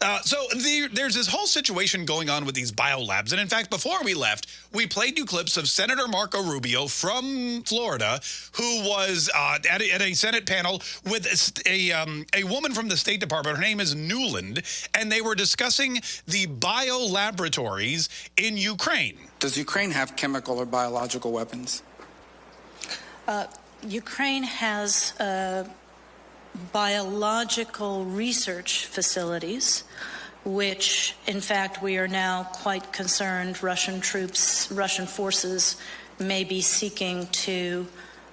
Uh, so the, there's this whole situation going on with these biolabs. And in fact, before we left, we played you clips of Senator Marco Rubio from Florida, who was uh, at, a, at, a, Senate panel with a, um, a woman from the State Department. Her name is Nuland. And they were discussing the biolaboratories in Ukraine. Does Ukraine have chemical or biological weapons? Uh, Ukraine has uh, biological research facilities, which, in fact, we are now quite concerned Russian troops, Russian forces may be seeking to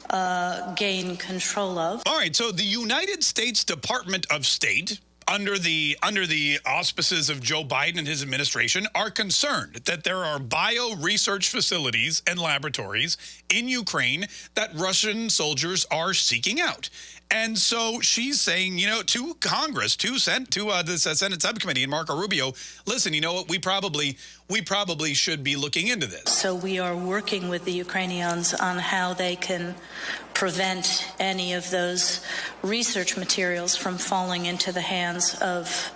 uh, gain control of. All right, so the United States Department of State under the under the auspices of Joe Biden and his administration are concerned that there are bio research facilities and laboratories in Ukraine that Russian soldiers are seeking out. And so she's saying, you know, to Congress, to sent to uh, the Senate subcommittee and Marco Rubio, listen, you know what, we probably we probably should be looking into this. So we are working with the Ukrainians on how they can prevent any of those research materials from falling into the hands of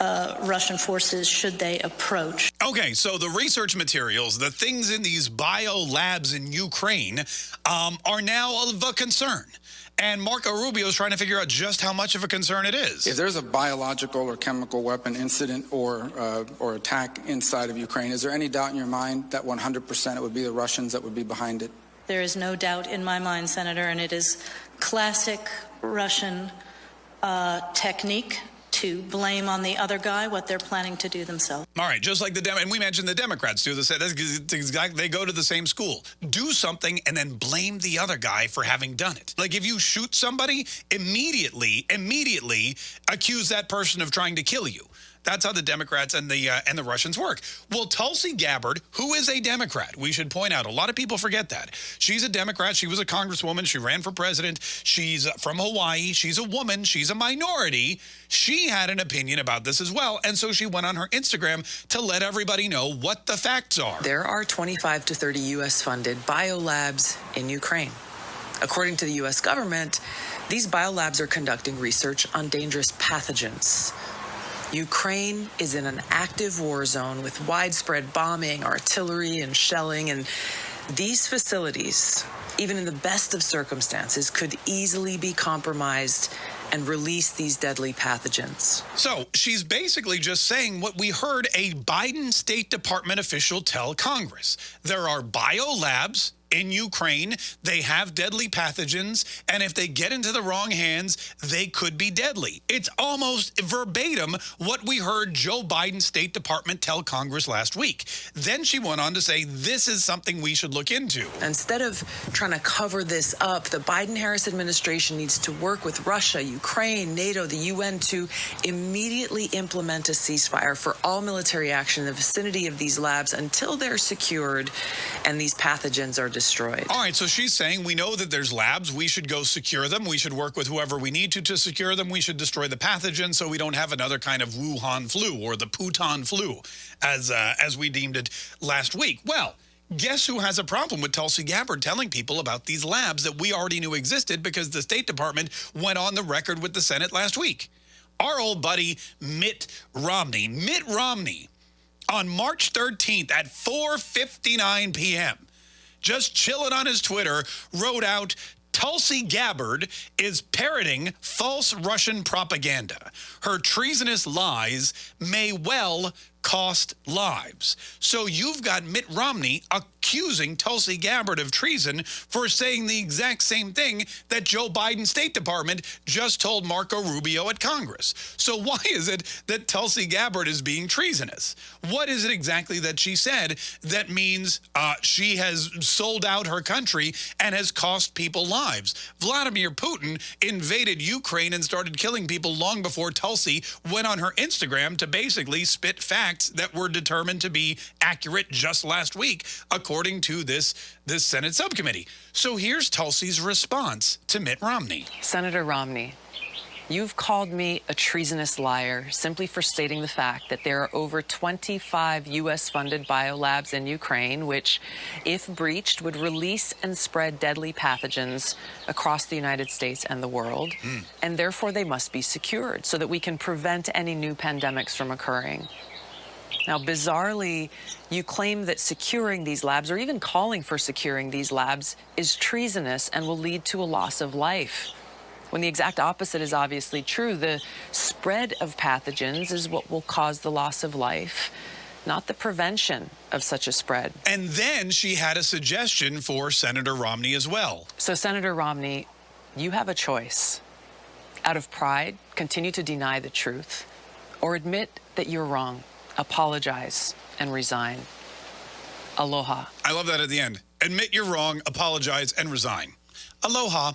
uh, Russian forces should they approach. Okay, so the research materials, the things in these bio labs in Ukraine, um, are now of a concern. And Marco Rubio is trying to figure out just how much of a concern it is. If there's a biological or chemical weapon incident or uh, or attack inside of Ukraine, is there any doubt in your mind that 100% it would be the Russians that would be behind it? There is no doubt in my mind, Senator, and it is classic Russian uh, technique to blame on the other guy what they're planning to do themselves. All right, just like the Dem and we mentioned the Democrats do this. They go to the same school. Do something and then blame the other guy for having done it. Like if you shoot somebody, immediately, immediately accuse that person of trying to kill you. That's how the Democrats and the uh, and the Russians work. Well, Tulsi Gabbard, who is a Democrat, we should point out, a lot of people forget that. She's a Democrat. She was a congresswoman. She ran for president. She's from Hawaii. She's a woman. She's a minority. She had an opinion about this as well. And so she went on her Instagram to let everybody know what the facts are. There are 25 to 30 U.S. funded biolabs in Ukraine. According to the U.S. government, these biolabs are conducting research on dangerous pathogens Ukraine is in an active war zone with widespread bombing, artillery, and shelling, and these facilities, even in the best of circumstances, could easily be compromised and release these deadly pathogens. So she's basically just saying what we heard a Biden State Department official tell Congress. There are biolabs in Ukraine. They have deadly pathogens, and if they get into the wrong hands, they could be deadly. It's almost verbatim what we heard Joe Biden's State Department tell Congress last week. Then she went on to say, this is something we should look into. Instead of trying to cover this up, the Biden-Harris administration needs to work with Russia, Ukraine, NATO, the UN to immediately implement a ceasefire for all military action in the vicinity of these labs until they're secured and these pathogens are destroyed. All right, so she's saying we know that there's labs. We should go secure them. We should work with whoever we need to to secure them. We should destroy the pathogen so we don't have another kind of Wuhan flu or the Putin flu, as uh, as we deemed it last week. Well, guess who has a problem with Tulsi Gabbard telling people about these labs that we already knew existed because the State Department went on the record with the Senate last week? Our old buddy Mitt Romney. Mitt Romney on March 13th at 4.59 p.m just chilling on his Twitter, wrote out Tulsi Gabbard is parroting false Russian propaganda. Her treasonous lies may well cost lives. So you've got Mitt Romney accusing Tulsi Gabbard of treason for saying the exact same thing that Joe Biden's State Department just told Marco Rubio at Congress. So why is it that Tulsi Gabbard is being treasonous? What is it exactly that she said that means uh, she has sold out her country and has cost people lives? Vladimir Putin invaded Ukraine and started killing people long before Tulsi went on her Instagram to basically spit facts that were determined to be accurate just last week, according to this, this Senate subcommittee. So here's Tulsi's response to Mitt Romney. Senator Romney, You've called me a treasonous liar simply for stating the fact that there are over 25 U.S. funded biolabs in Ukraine, which, if breached, would release and spread deadly pathogens across the United States and the world. Mm. And therefore, they must be secured so that we can prevent any new pandemics from occurring. Now, bizarrely, you claim that securing these labs, or even calling for securing these labs, is treasonous and will lead to a loss of life when the exact opposite is obviously true. The spread of pathogens is what will cause the loss of life, not the prevention of such a spread. And then she had a suggestion for Senator Romney as well. So, Senator Romney, you have a choice. Out of pride, continue to deny the truth, or admit that you're wrong, apologize, and resign. Aloha. I love that at the end. Admit you're wrong, apologize, and resign. Aloha.